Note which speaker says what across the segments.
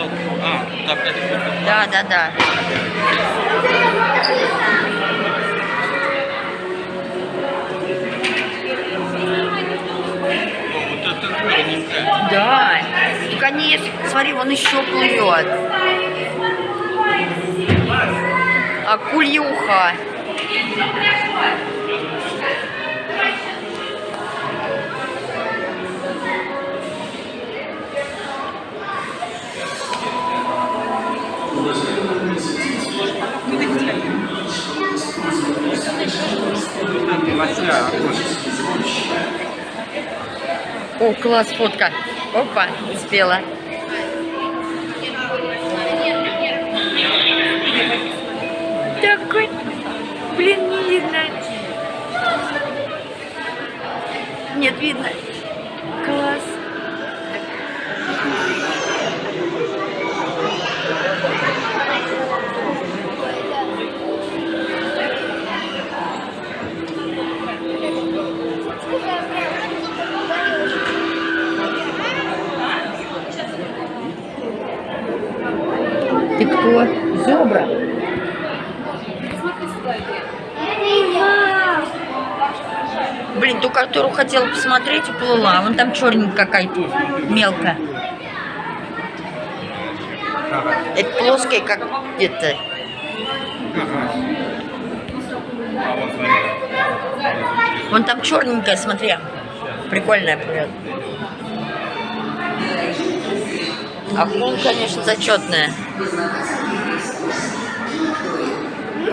Speaker 1: А?
Speaker 2: Да, да, да.
Speaker 1: Вот это.
Speaker 2: Да. Так они, есть- смотри, вон еще плывет. Акульюха. О, класс, фотка. Опа, успела. Такой, блин, не видно. Нет, видно. Кто? Зебра? Блин, ту, которую хотела посмотреть, уплыла. Вон там черненькая какая-то, мелкая. Это плоская, как
Speaker 1: смотри.
Speaker 2: Вон там черненькая, смотри. Прикольная плывет. Акул, конечно, зачетная.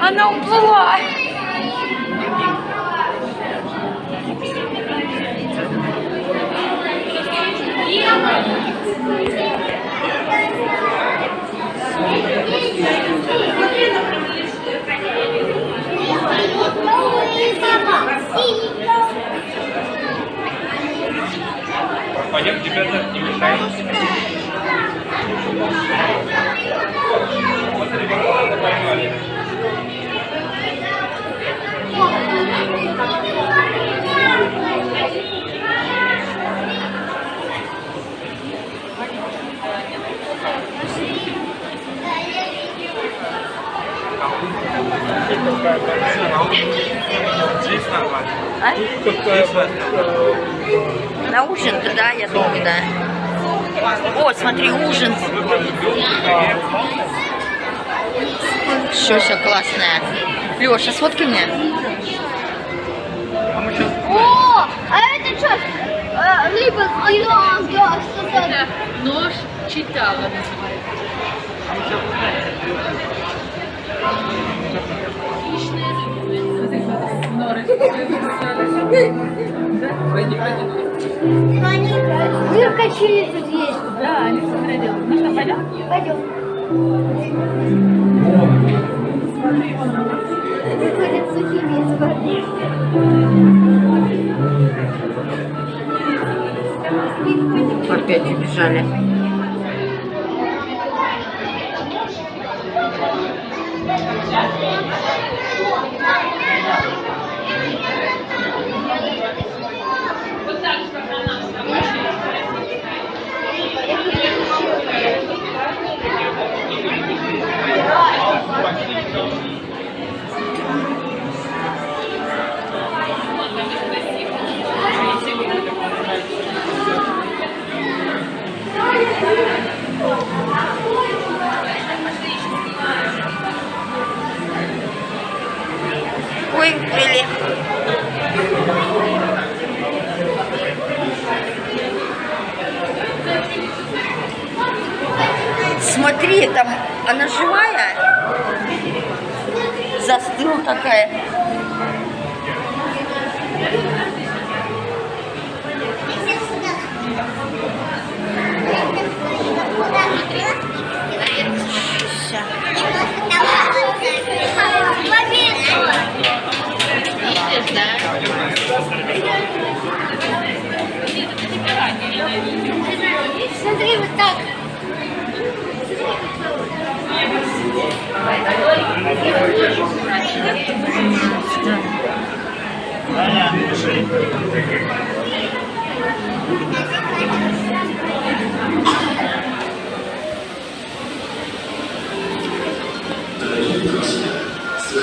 Speaker 2: Она уплыла.
Speaker 1: Пойдем, ребята, не мешаем. Вот ребята поймали. Здесь нормально.
Speaker 2: А?
Speaker 1: Здесь вот.
Speaker 2: На ужин-то, да, я думаю, да. О, смотри, ужин. Все, все классное. Леша, сфоткай мне.
Speaker 3: О, а это что? Э, Либо?
Speaker 4: Нож читала называется.
Speaker 3: Мир качели тут есть.
Speaker 4: Да, Алиса говорила. Ну что, пойдем?
Speaker 3: Пойдем. Выходят сухими из воды.
Speaker 2: Опять убежали. Ой, прилип. Смотри, там она живая,
Speaker 4: Застыл
Speaker 3: такая.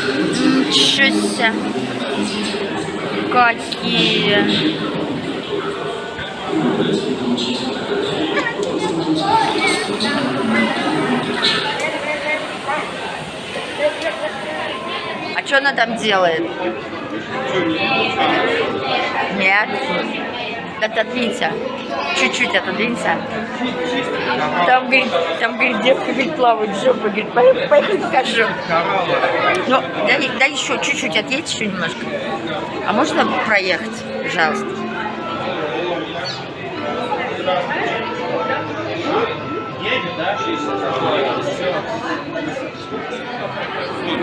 Speaker 2: Ничего себе. Какие. А что она там делает? Нет отодвинься. Чуть-чуть отодвинься. Там, говорит, там, говорит, девка, говорит, плавает жопа, говорит, поехали, поехали покажу. Ну, дай, дай еще чуть-чуть, отъедь еще немножко. А можно проехать, пожалуйста?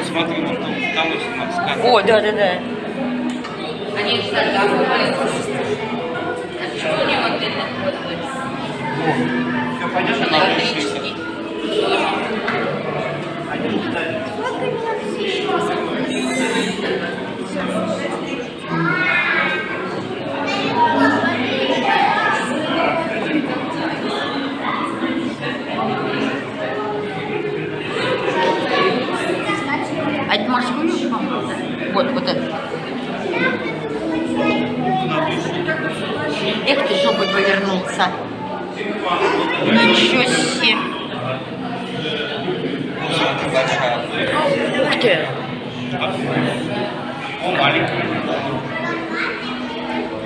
Speaker 1: Смотри, да? там,
Speaker 2: да,
Speaker 4: там, там, там, Почему?
Speaker 1: Все понятно,
Speaker 2: на Тоже. Они. Эх ты, жопой повернулся. Ну, ничего себе. Ух ты.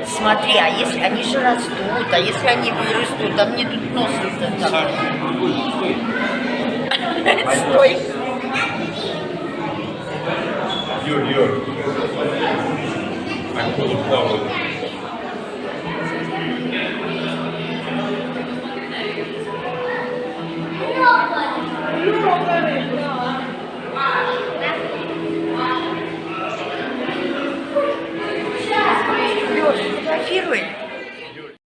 Speaker 2: Смотри, а если они же растут, а если они вырастут, а мне тут нос вот это.
Speaker 1: Стой.
Speaker 5: Юр, Юр.